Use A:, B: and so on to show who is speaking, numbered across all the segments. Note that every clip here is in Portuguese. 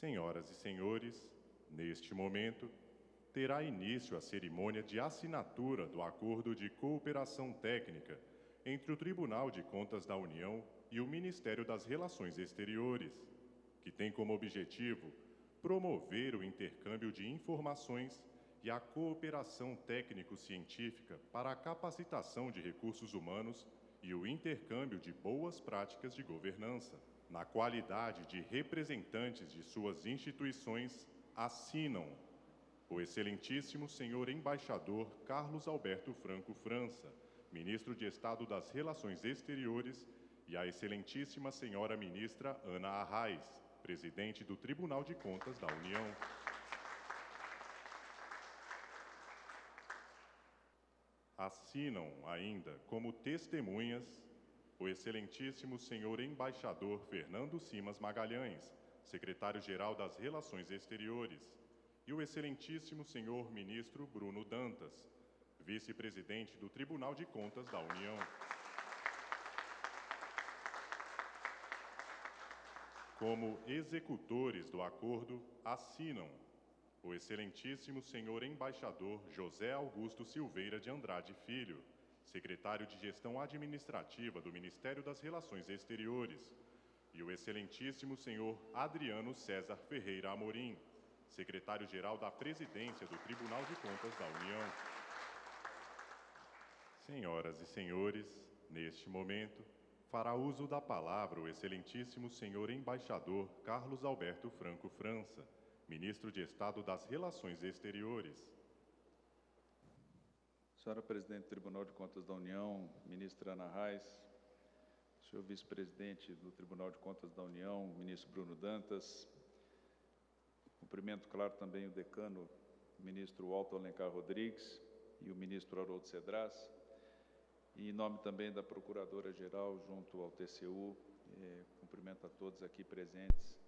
A: Senhoras e senhores, neste momento, terá início a cerimônia de assinatura do Acordo de Cooperação Técnica entre o Tribunal de Contas da União e o Ministério das Relações Exteriores, que tem como objetivo promover o intercâmbio de informações e a cooperação técnico-científica para a capacitação de recursos humanos e o intercâmbio de boas práticas de governança. Na qualidade de representantes de suas instituições, assinam o Excelentíssimo Senhor Embaixador Carlos Alberto Franco França, Ministro de Estado das Relações Exteriores, e a Excelentíssima Senhora Ministra Ana Arraes, Presidente do Tribunal de Contas da União. Assinam ainda como testemunhas o Excelentíssimo Senhor Embaixador Fernando Simas Magalhães, Secretário-Geral das Relações Exteriores, e o Excelentíssimo Senhor Ministro Bruno Dantas, Vice-Presidente do Tribunal de Contas da União. Como executores do acordo, assinam o Excelentíssimo Senhor Embaixador José Augusto Silveira de Andrade Filho, Secretário de Gestão Administrativa do Ministério das Relações Exteriores, e o Excelentíssimo Senhor Adriano César Ferreira Amorim, Secretário-Geral da Presidência do Tribunal de Contas da União. Senhoras e senhores, neste momento, fará uso da palavra o Excelentíssimo Senhor Embaixador Carlos Alberto Franco França, Ministro de Estado das Relações Exteriores.
B: Senhora Presidente do Tribunal de Contas da União, Ministra Ana Reis, Senhor Vice-Presidente do Tribunal de Contas da União, Ministro Bruno Dantas, cumprimento, claro, também o Decano, Ministro Alto Alencar Rodrigues e o Ministro Haroldo Cedras, e em nome também da Procuradora-Geral junto ao TCU, eh, cumprimento a todos aqui presentes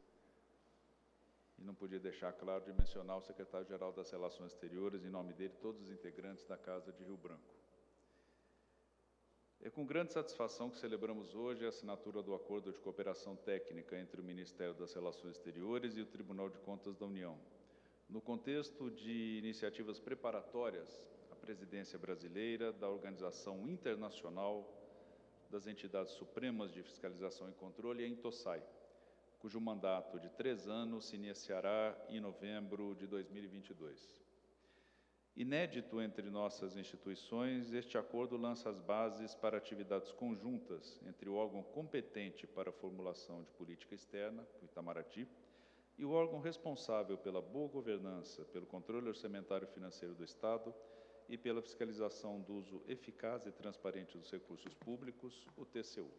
B: e não podia deixar claro de mencionar o secretário-geral das Relações Exteriores, em nome dele, todos os integrantes da Casa de Rio Branco. É com grande satisfação que celebramos hoje a assinatura do Acordo de Cooperação Técnica entre o Ministério das Relações Exteriores e o Tribunal de Contas da União. No contexto de iniciativas preparatórias à presidência brasileira da Organização Internacional das Entidades Supremas de Fiscalização e Controle, a INTOSAI, cujo mandato de três anos se iniciará em novembro de 2022. Inédito entre nossas instituições, este acordo lança as bases para atividades conjuntas entre o órgão competente para a formulação de política externa, o Itamaraty, e o órgão responsável pela boa governança, pelo controle orçamentário financeiro do Estado e pela fiscalização do uso eficaz e transparente dos recursos públicos, o TCU.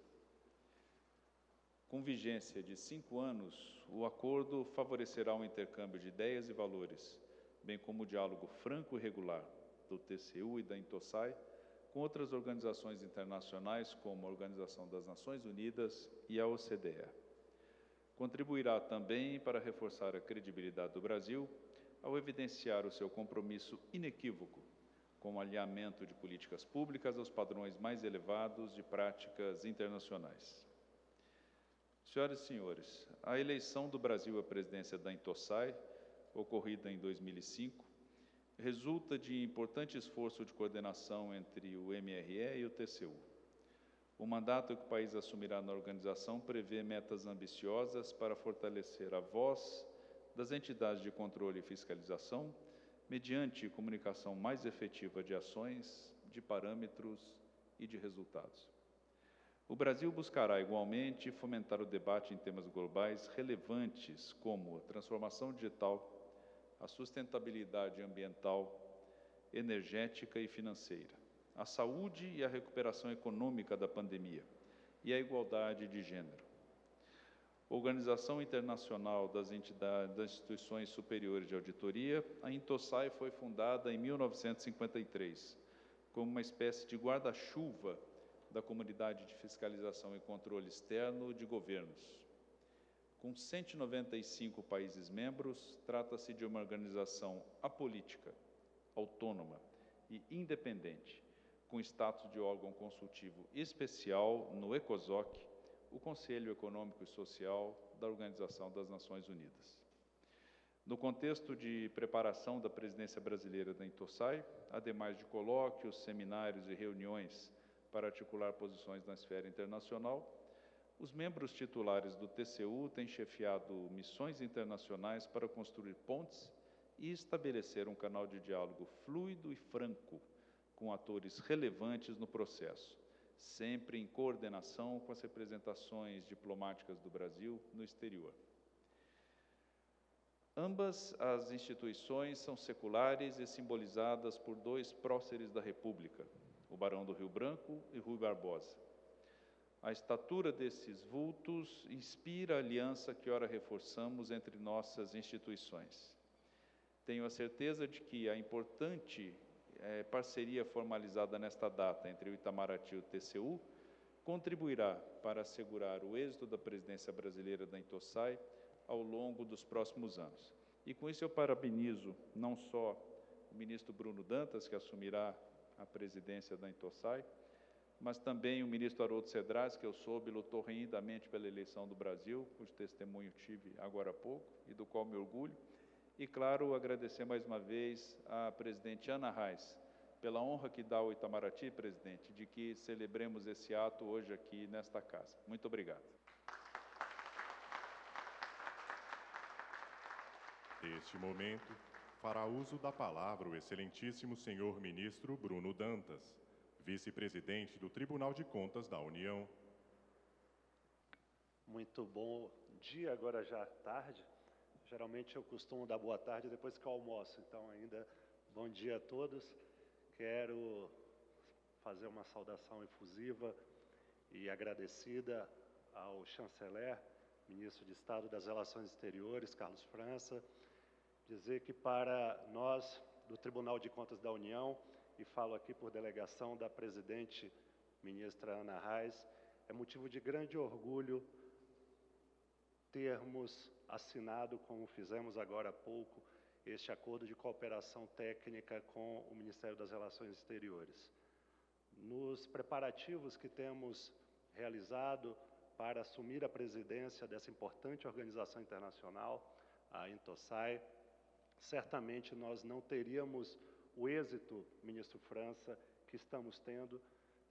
B: Com vigência de cinco anos, o acordo favorecerá o intercâmbio de ideias e valores, bem como o diálogo franco e regular do TCU e da Intosai com outras organizações internacionais, como a Organização das Nações Unidas e a OCDE. Contribuirá também para reforçar a credibilidade do Brasil ao evidenciar o seu compromisso inequívoco com o alinhamento de políticas públicas aos padrões mais elevados de práticas internacionais. Senhoras e senhores, a eleição do Brasil à presidência da Intosai, ocorrida em 2005, resulta de importante esforço de coordenação entre o MRE e o TCU. O mandato que o país assumirá na organização prevê metas ambiciosas para fortalecer a voz das entidades de controle e fiscalização, mediante comunicação mais efetiva de ações, de parâmetros e de resultados. O Brasil buscará igualmente fomentar o debate em temas globais relevantes como a transformação digital, a sustentabilidade ambiental, energética e financeira, a saúde e a recuperação econômica da pandemia e a igualdade de gênero. Organização Internacional das, Entidades, das Instituições Superiores de Auditoria, a Intosai foi fundada em 1953 como uma espécie de guarda-chuva da Comunidade de Fiscalização e Controle Externo de Governos. Com 195 países membros, trata-se de uma organização apolítica, autônoma e independente, com status de órgão consultivo especial no ECOSOC, o Conselho Econômico e Social da Organização das Nações Unidas. No contexto de preparação da presidência brasileira da Intosai, ademais de colóquios, seminários e reuniões para articular posições na esfera internacional, os membros titulares do TCU têm chefiado missões internacionais para construir pontes e estabelecer um canal de diálogo fluido e franco com atores relevantes no processo, sempre em coordenação com as representações diplomáticas do Brasil no exterior. Ambas as instituições são seculares e simbolizadas por dois próceres da República, o Barão do Rio Branco e Rui Barbosa. A estatura desses vultos inspira a aliança que ora reforçamos entre nossas instituições. Tenho a certeza de que a importante é, parceria formalizada nesta data entre o Itamaraty e o TCU contribuirá para assegurar o êxito da presidência brasileira da Intosai ao longo dos próximos anos. E com isso eu parabenizo não só o ministro Bruno Dantas, que assumirá a presidência da Intosai, mas também o ministro Haroldo Cedrais, que eu soube lutou renhidamente pela eleição do Brasil, cujo testemunho tive agora há pouco e do qual me orgulho. E, claro, agradecer mais uma vez à presidente Ana Reis pela honra que dá ao Itamaraty, presidente, de que celebremos esse ato hoje aqui nesta casa. Muito obrigado.
A: Neste momento, fará uso da palavra o excelentíssimo senhor ministro Bruno Dantas vice-presidente do Tribunal de Contas da União.
C: Muito bom dia, agora já tarde. Geralmente eu costumo dar boa tarde depois que eu almoço, então ainda bom dia a todos. Quero fazer uma saudação efusiva e agradecida ao chanceler, ministro de Estado das Relações Exteriores, Carlos França, dizer que para nós do Tribunal de Contas da União e falo aqui por delegação da presidente ministra Ana Reis, é motivo de grande orgulho termos assinado, como fizemos agora há pouco, este acordo de cooperação técnica com o Ministério das Relações Exteriores. Nos preparativos que temos realizado para assumir a presidência dessa importante organização internacional, a Intosai, certamente nós não teríamos o êxito, ministro França, que estamos tendo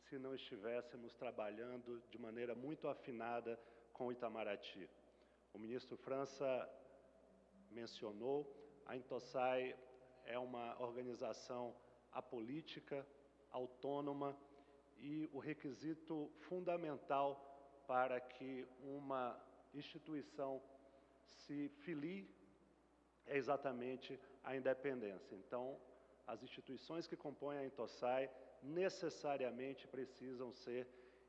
C: se não estivéssemos trabalhando de maneira muito afinada com o Itamaraty. O ministro França mencionou, a Intosai é uma organização apolítica, autônoma e o requisito fundamental para que uma instituição se filie é exatamente a independência. Então, as instituições que compõem a Intosai necessariamente precisam ser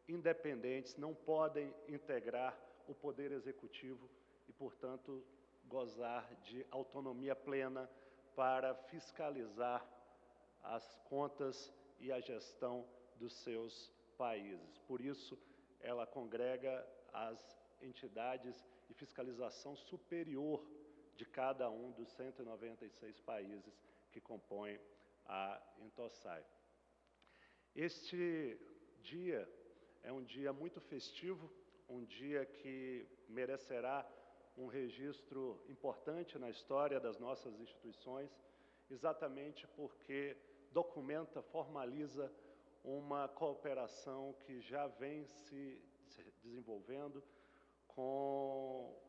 C: independentes, não podem integrar o poder executivo e, portanto, gozar de autonomia plena para fiscalizar as contas e a gestão dos seus países. Por isso, ela congrega as entidades de fiscalização superior de cada um dos 196 países que compõem a Intosai. Este dia é um dia muito festivo, um dia que merecerá um registro importante na história das nossas instituições, exatamente porque documenta, formaliza uma cooperação que já vem se desenvolvendo com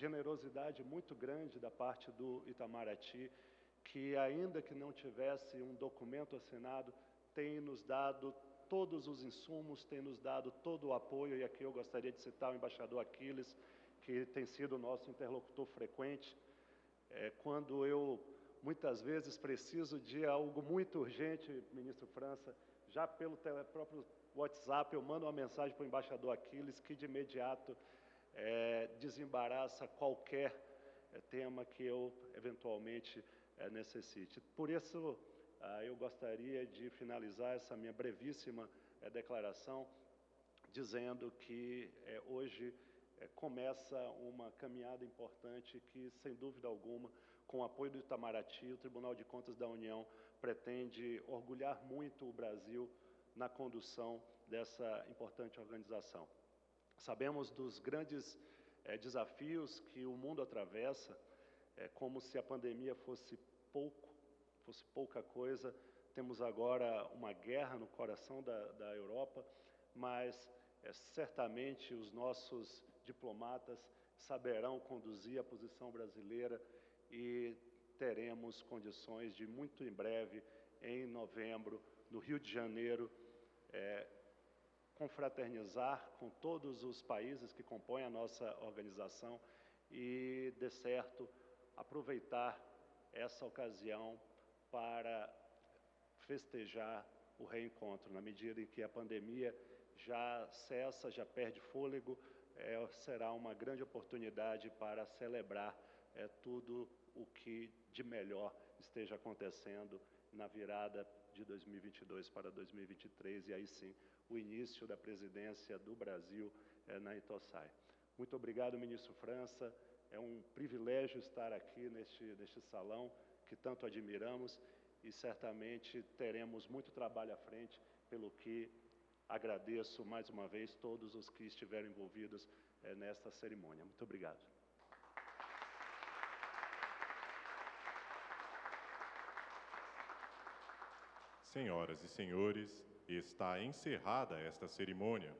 C: generosidade muito grande da parte do Itamaraty, que ainda que não tivesse um documento assinado, tem nos dado todos os insumos, tem nos dado todo o apoio, e aqui eu gostaria de citar o embaixador Aquiles, que tem sido nosso interlocutor frequente, é, quando eu muitas vezes preciso de algo muito urgente, ministro França, já pelo próprio WhatsApp eu mando uma mensagem para o embaixador Aquiles, que de imediato é, desembaraça qualquer é, tema que eu eventualmente é, necessite. Por isso, ah, eu gostaria de finalizar essa minha brevíssima é, declaração dizendo que hoje começa uma caminhada importante que, sem dúvida alguma, com o apoio do Itamaraty, o Tribunal de Contas da União pretende orgulhar muito o Brasil na condução dessa importante organização. Sabemos dos grandes é, desafios que o mundo atravessa, é como se a pandemia fosse pouco, fosse pouca coisa. Temos agora uma guerra no coração da, da Europa, mas é, certamente os nossos diplomatas saberão conduzir a posição brasileira e teremos condições de, muito em breve, em novembro, no Rio de Janeiro, é, confraternizar com todos os países que compõem a nossa organização e, de certo, aproveitar essa ocasião para festejar o reencontro, na medida em que a pandemia já cessa, já perde fôlego, é, será uma grande oportunidade para celebrar é, tudo o que de melhor esteja acontecendo na virada de 2022 para 2023 e aí sim o início da presidência do Brasil é, na Itossai. Muito obrigado, ministro França. É um privilégio estar aqui neste, neste salão que tanto admiramos e certamente teremos muito trabalho à frente, pelo que agradeço mais uma vez todos os que estiveram envolvidos é, nesta cerimônia. Muito obrigado.
A: Senhoras e senhores, está encerrada esta cerimônia.